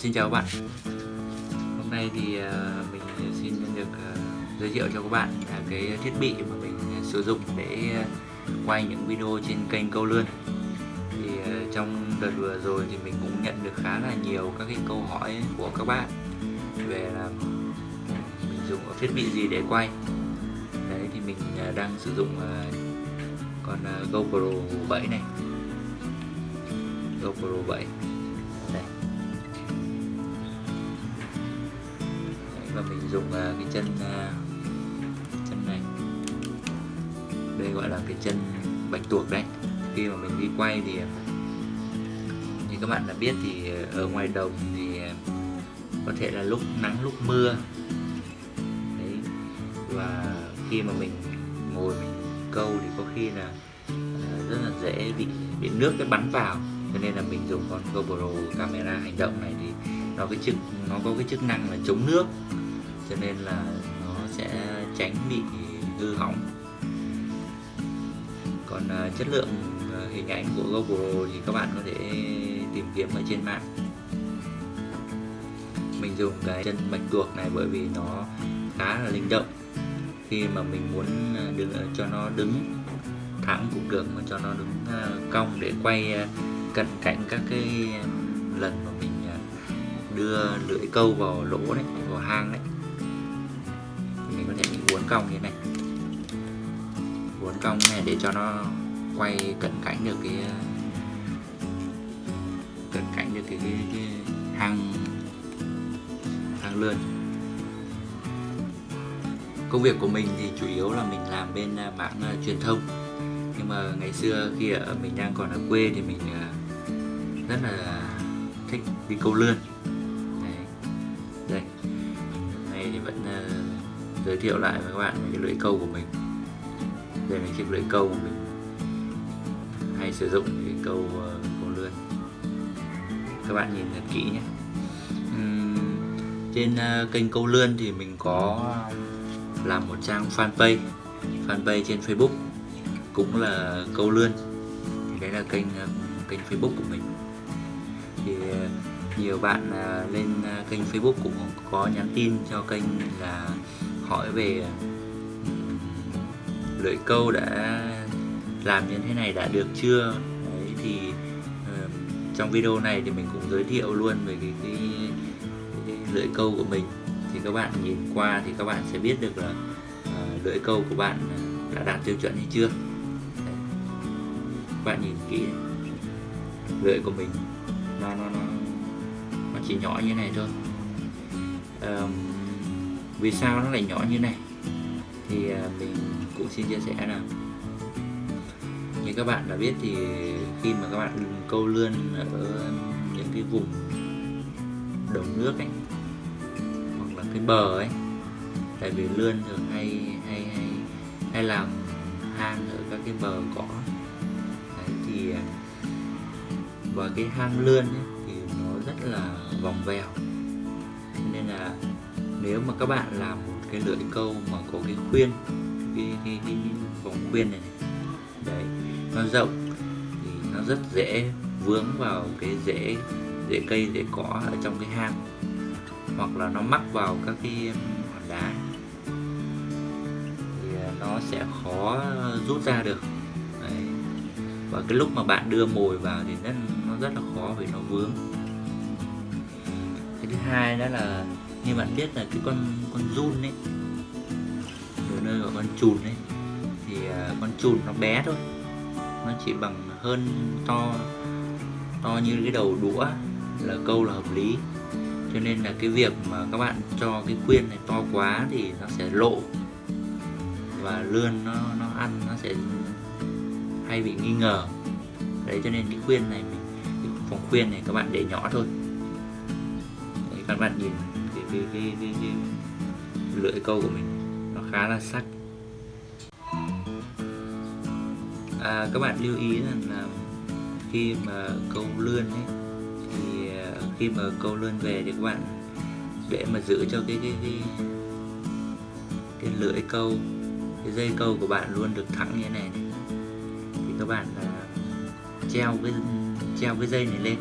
Xin chào các bạn. Hôm nay thì ờ, mình xin được ờ, giới thiệu cho các bạn là cái thiết bị mà mình ờ, sử dụng để quay những video trên kênh Câu Lươn. Thì trong đợt vừa rồi thì mình cũng nhận được khá là nhiều các cái câu hỏi của các bạn về là ừ, mình dùng thiết bị gì để quay. Đấy, thì mình đang sử dụng con GoPro 7 này. GoPro 7 mình dùng à, cái chân à, chân này. Đây gọi là cái chân bạch tuộc đấy. Khi mà mình đi quay thì à, như các bạn đã biết thì ở ngoài đồng thì có thể là lúc nắng, lúc mưa. Đấy. Và khi mà mình ngồi mình câu thì có khi là rất là dễ bị bị nước cái bắn vào. Cho nên là mình dùng con GoPro camera hành động này thì nó cái chức, nó có cái chức năng là chống nước cho nên là nó sẽ tránh bị hư hỏng. Còn ờ, chất lượng ờ, hình ảnh của GoPro thì các bạn có thể tìm kiếm ở trên mạng. Mình dùng cái chân bạch tuộc này bởi vì nó khá là linh động. Khi mà mình muốn ờ, đứng cho nó đứng thẳng cũng được mà cho nó đứng cong để quay cận cảnh các cái lần mà mình đưa lưỡi câu vào lỗ đấy vào hang đấy có thể mình uốn cong như thế này. Uốn cong này để cho nó quay cận cảnh được cái cận cảnh được cái, cái, cái hang hang lươn. Công việc của mình thì chủ yếu là mình làm bên mạng mảng à, truyền thông. Nhưng mà ngày xưa khi ở mình đang còn ở quê thì mình uh, rất là thích đi câu lươn. Đây. Đây này thì vẫn uh, giới thiệu lại với các bạn cái lưỡi câu của mình. Đây là chiếc lưỡi câu của mình hay sử dụng để câu uh, câu lươn. Các bạn nhìn thật kỹ nhé. Uhm, trên uh, kênh câu lươn thì mình có làm một trang fanpage fanpage trên Facebook cũng là câu lươn. Thì đấy là kênh uh, kênh Facebook của mình. Thì nhiều bạn lên kênh Facebook cũng có nhắn tin cho kênh là hỏi về lưỡi câu đã làm như thế này đã được chưa? Đấy thì trong video này thì mình cũng giới thiệu luôn về cái, cái, cái lưỡi câu của mình. Thì các bạn nhìn qua thì các bạn sẽ biết được là uh, lưỡi câu của bạn đã đạt tiêu chuẩn hay chưa? Đấy. các bạn nhìn kỹ lưỡi của mình nó nó nó nó chỉ nhỏ như này thôi. Um, vì sao nó lại nhỏ như này? Thì à, mình cũng xin chia sẻ là như các bạn đã biết thì khi mà các bạn câu lươn ở những cái vùng đồng nước ấy hoặc là cái bờ ấy tại vì lươn thường hay hay hay hay làm hang ở các cái bờ cỏ. Đấy thì à, và cái hang lươn ấy, thì nó rất là vòng vèo. Nên là nếu mà các bạn làm một cái lưỡi câu mà có cái khuyên cái, cái, cái, cái vòng khuyên này, này đấy nó rộng thì nó rất dễ vướng vào cái rễ rễ cây rễ cỏ ở trong cái hang hoặc là nó mắc vào các cái um, hòn đá thì à, nó sẽ khó rút ra được đấy. và cái lúc mà bạn đưa mồi vào thì nó, nó rất là khó vì nó vướng cái thứ hai đó là như bạn biết là cái con con run ấy đồ nơi gọi con chùn ấy thì à, con chùn nó bé thôi. Nó chỉ bằng hơn to to như cái đầu đũa là câu là hợp lý. Cho nên là cái việc mà các bạn cho cái khuyên này to quá thì nó sẽ lộ và lươn nó nó ăn nó sẽ hay bị nghi ngờ. Đấy cho nên cái khuyên này mình cái phòng khuyên này các bạn để nhỏ thôi. Đấy, các bạn nhìn cái cái, cái, cái, lưỡi câu của mình. Nó khá là sắc. À, các bạn lưu ý rằng là khi mà câu lươn ấy thì à, khi mà câu lươn về thì các bạn để mà giữ cho cái cái cái, cái lưỡi câu cái dây câu của bạn luôn được thẳng như thế này, này. thì các bạn uh, treo cái treo cái dây này lên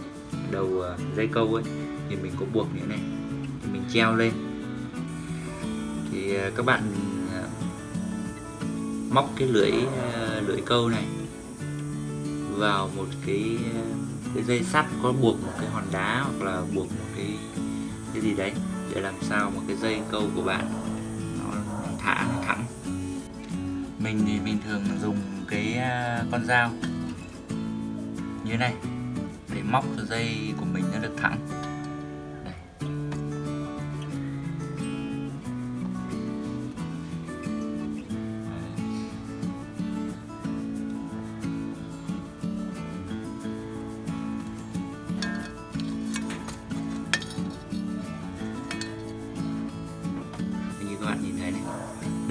đầu uh, dây câu ấy thì mình có buộc như thế này mình treo lên. Thì ờ, các bạn ờ, móc cái lưỡi ờ, lưỡi câu này vào một cái cái dây sắt, có buộc một cái hòn đá hoặc là buộc một cái cái gì đấy để làm sao một cái dây câu của bạn nó thả nó thẳng. Mình thì mình thường dùng cái con dao như này để móc dây của mình nó được thẳng.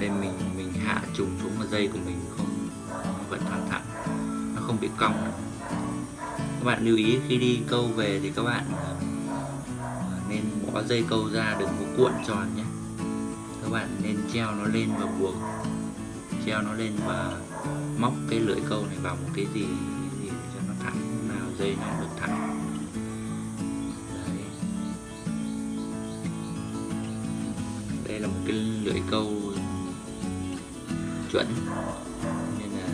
Nên mình mình hạ trùng xuống mà dây của mình không nó vẫn thẳng thẳng nó không bị cong. Các bạn lưu ý khi đi câu về thì các bạn ờ, nên bỏ dây câu ra đừng có cuộn tròn nhé. Các bạn nên treo nó lên và buộc treo nó lên và móc cái lưỡi câu này vào một cái gì, gì để cho nó thẳng nào dây nó được thẳng. Đây là một cái lưỡi câu chuẩn. Nên là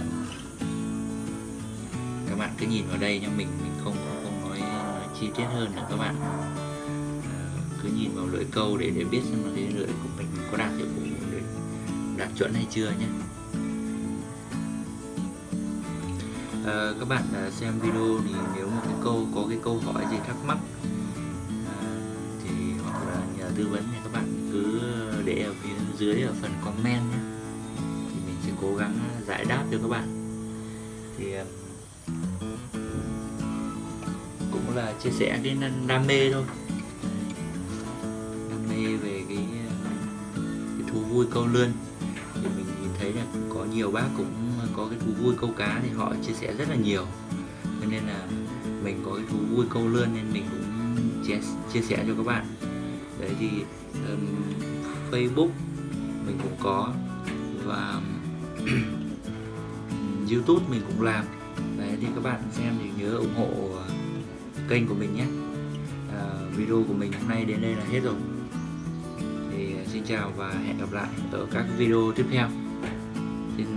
các bạn cứ nhìn vào đây nha mình mình không không, nói, nói chi tiết hơn nữa các bạn. Ờ, cứ nhìn vào lưỡi câu để để biết xem là cái lưỡi của mình có đạt hiệu vụ đạt chuẩn hay chưa nhé à, ờ, các bạn ờ, xem video thì nếu mà cái câu có cái câu hỏi gì thắc mắc ờ, thì hoặc là nhờ tư vấn thì các bạn cứ để ở phía dưới ở phần comment nhé giải đáp cho các bạn. Thì cũng là chia sẻ cái đam mê thôi. Đam mê về cái, cái thú vui câu lươn. Thì mình nhìn thấy là có nhiều bác cũng có cái thú vui câu cá thì họ chia sẻ rất là nhiều. Cho nên là mình có cái thú vui câu lươn nên mình cũng chia, chia sẻ cho các bạn. Đấy thì um, Facebook mình cũng có. Và YouTube mình cũng làm. Đấy thì các bạn xem thì nhớ ủng hộ ờ, kênh của mình nhé. À, video của mình hôm nay đến đây là hết rồi. Thì ờ, xin chào và hẹn gặp lại ở các video tiếp theo. Xin